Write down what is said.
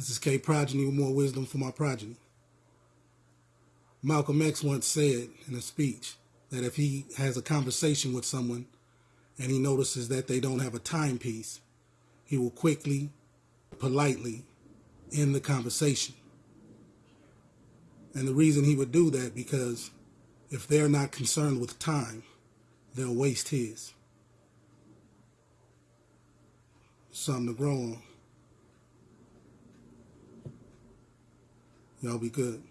This is K Progeny with more wisdom for my progeny. Malcolm X once said in a speech that if he has a conversation with someone and he notices that they don't have a timepiece, he will quickly, politely end the conversation. And the reason he would do that because if they're not concerned with time, they'll waste his. Something to grow on. Y'all be good.